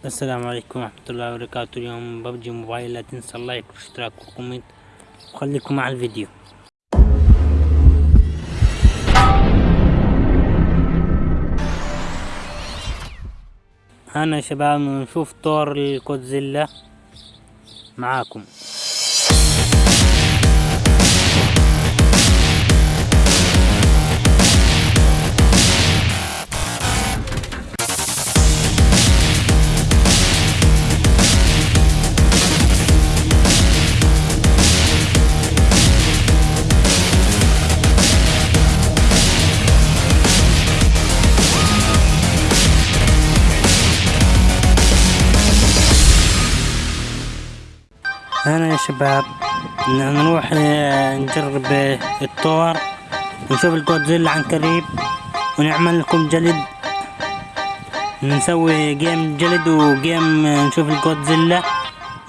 السلام عليكم ورحمة الله وبركاته. اليوم ببجي موبايل لا تنسى ال like والاشتراك وال comment وخليكم مع الفيديو. يا شباب نشوف طور الجودزيلا معاكم. هنا يا شباب نروح نجرب الطور ونشوف الجودزيلا عن قريب ونعمل لكم جلد. نسوي game جلد و game نشوف الجودزيلا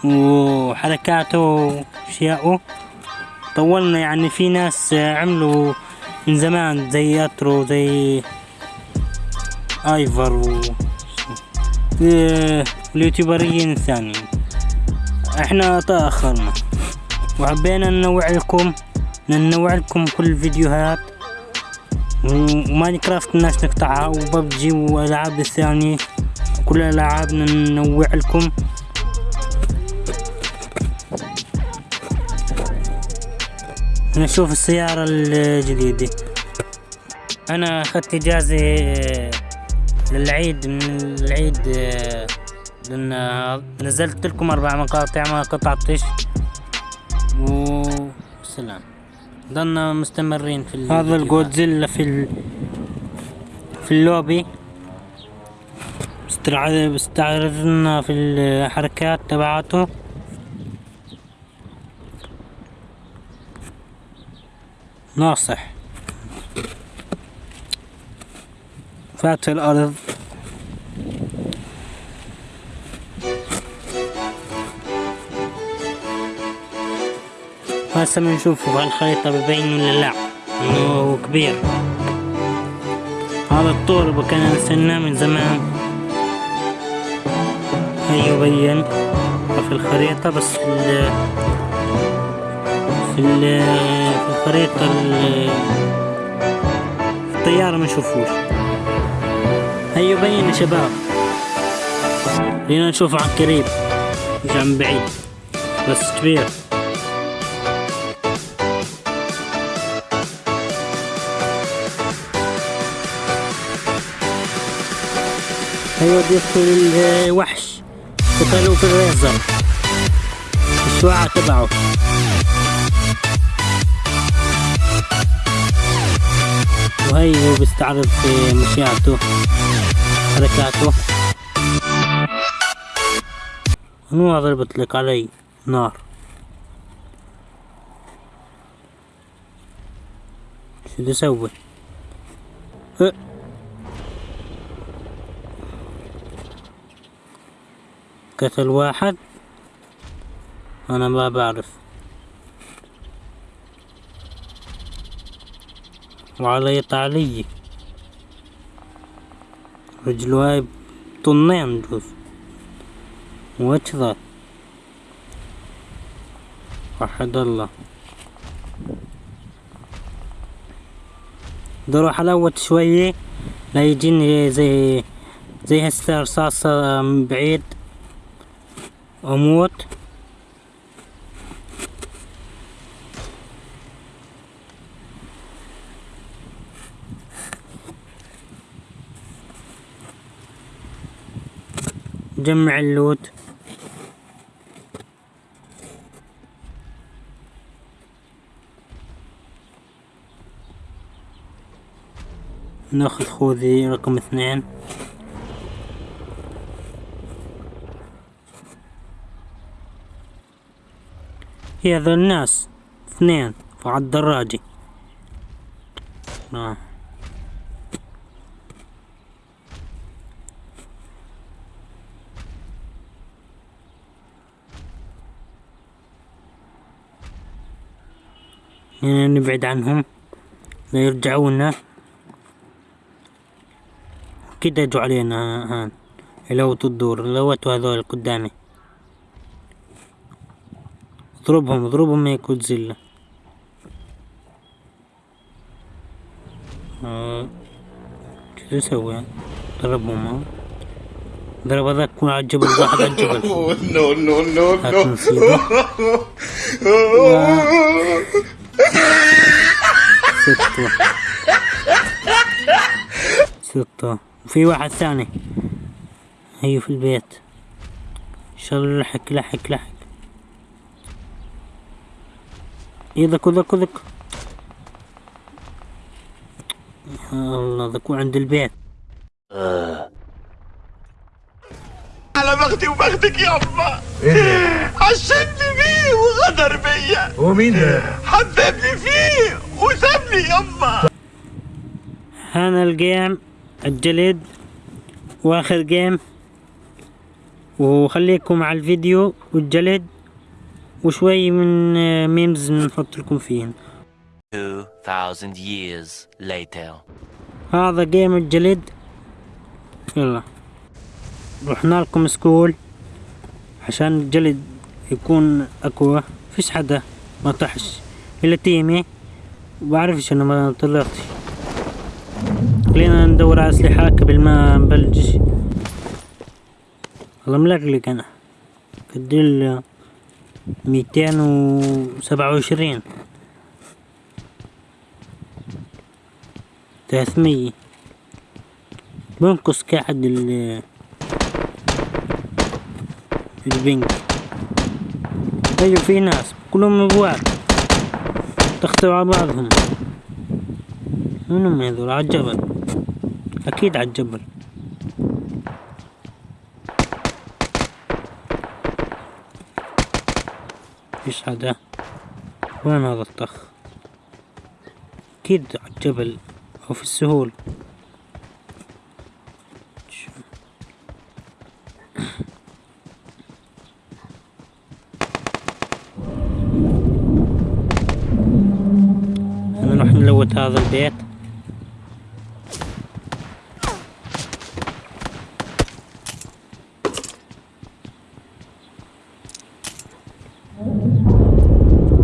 وحركاته وأشياءه. طولنا يعني في ناس عملوا من زمان زي اترو زي آيفر و آه، اليوتيوبريين الثانيين. إحنا تأخرنا. وحبينا ننوع لكم ننوع لكم كل الفيديوهات. وماين كرافت الناس نقطعها وببجي والألعاب الثانية. كل الألعاب ننوع لكم. نشوف السيارة الجديدة. أنا أخذت إجازة للعيد من العيد آه، لأن نزلت لكم أربع مقاطع ما قطعتش. وسلام ضلنا مستمرين في هذا الجودزيلا في ال... في اللوبي. استعرض استعرضنا في الحركات تبعاته. ناصح. فات في هسه بنشوفه في الخريطة ببين ولا لا إنه كبير. هذا الطور كنا نستناه من زمان. هي يبين في الخريطة بس في ال في ال في الخريطة الطيارة ما نشوفوش. هي يبين يا شباب. خلينا نشوفه عن قريب مش عن بعيد بس كبير. أيوه يدخل الوحش قتلوا في الريزر الشعاع تبعه. وهي هو بيستعرض في مشياته حركاته. منو ضربت لك علي نار؟ شو بدي أسوي؟ أه. قتل واحد أنا ما بعرف. وعلي تعلي رجله هاي طنين جوز ذا وحد الله. بدي أروح الوت شوية. لا يجيني زي زي هسه رصاصة من بعيد. أموت. جمع اللوت. ناخذ خوذي رقم اثنين. هي هذول الناس اثنين على الدراجة آه. يعني نبعد عنهم لا يرجعونا كده يجوا علينا هان لوت الدور لوتوا هذول قدامي اضربهم اضربهم يا كودزيلا. آه. شو أسوي ضربهم ها؟ ضرب هذاك يكون على الجبل واحد على الجبل نو نو نو نو ستة. ستة. وفي واحد ثاني. هي في البيت. ان شاء الله لحق لحق لحق إيه ذاك ذاك يا الله ذاك عند البيت. على بختي وبختك يابا عشمني فيه وغدر بيا هو مين ده؟ حببني فيه وسابني يابا هذا ال game الجلد وآخر game. وخليكم مع الفيديو والجلد وشوي من memes نحط لكم فيهم. 2,000 years later. هذا جيم الجلد يلا. رحنا لكم school عشان الجلد يكون أقوى. فيش حدا. ما طحش. إلا تيمي. بعرفش أنا ما طلعتش خلينا ندور على أسلحة قبل ما نبلش. والله ملقلق أنا. قد ميتين وسبعة وعشرين. ثلاثمية. بنقص قاعد ال البنك. أيوه في ناس كلهم ابواب. تختوا على بعضهم. منهم هذول على الجبل أكيد على الجبل فيش حدا وين هذا الطخ؟ أكيد على الجبل أو في السهول. نروح نلوت هذا البيت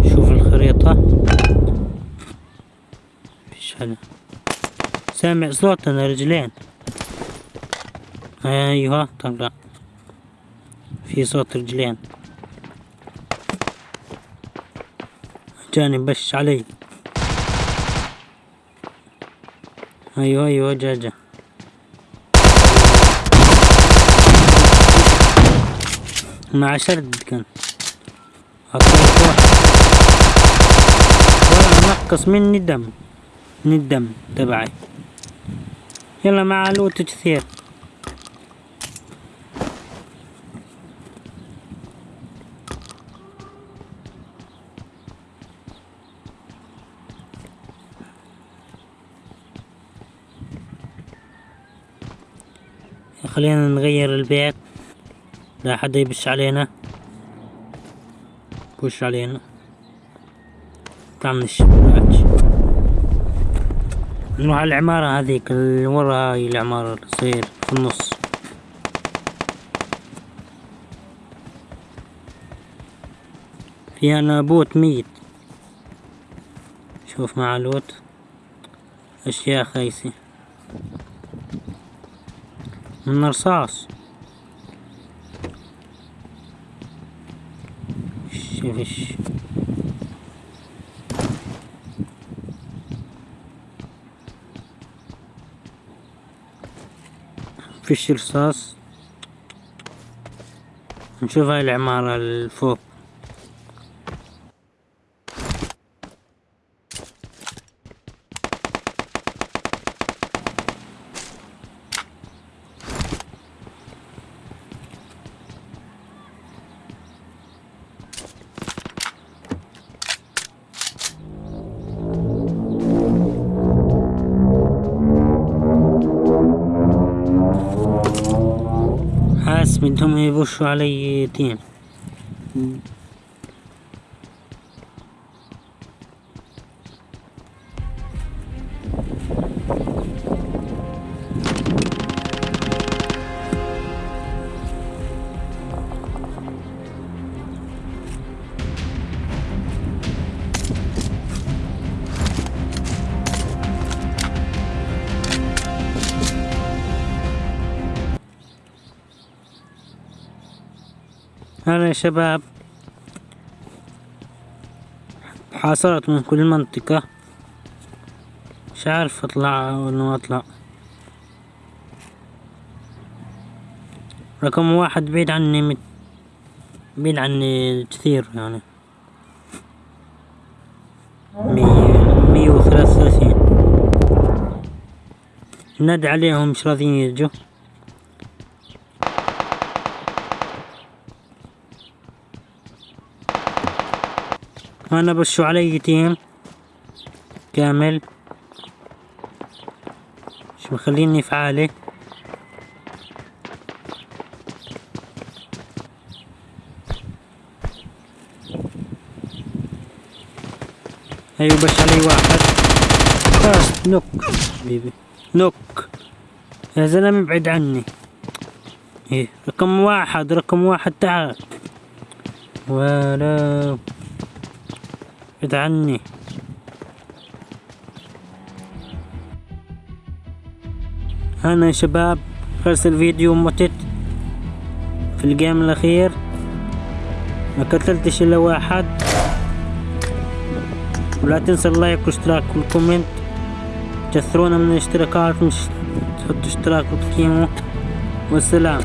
شوف الخريطة فيش حدا سامع صوت أنا رجلين. أيوه طلع في صوت رجلين. جاني بش علي. أيوه أيوه جا جا. مع شرد كان. ولا نقص مني دم من الدم تبعي. يلا مع لوت كثير خلينا نغير البيت. لا حدا يبش علينا. بوش علينا. طلع من الشباك نروح على العمارة هذيك اللي ورا هاي العمارة اللي تصير في النص. فيها نابوت ميت. شوف مع لوت أشياء خايسة. من رصاص. شوف فيش رصاص نشوف هاي العمارة الفوق. حاس بدهم يبشوا علي هلا يا شباب. حاصرت من كل منطقة. مش عارف أطلع ولا ما أطلع. رقم واحد بعيد عني مت... بعيد عني كثير يعني. مية مية وثلاثة وثلاثين. نادي عليهم مش راضيين يجوا أنا بشو علي تيم كامل. مش مخليني فعالي أيوه بش علي واحد. بس نوك. بيبي نوك. يا زلمة ابعد عني. إيه رقم واحد رقم واحد تعال. ولا ابعد عني. أنا يا شباب خلص الفيديو متت في ال game الأخير. ما قتلتش إلا واحد. ولا تنسى ال like والاشتراك وال comment. كثرونا من الاشتراكات مش تحطوا اشتراك وتقيموا والسلام.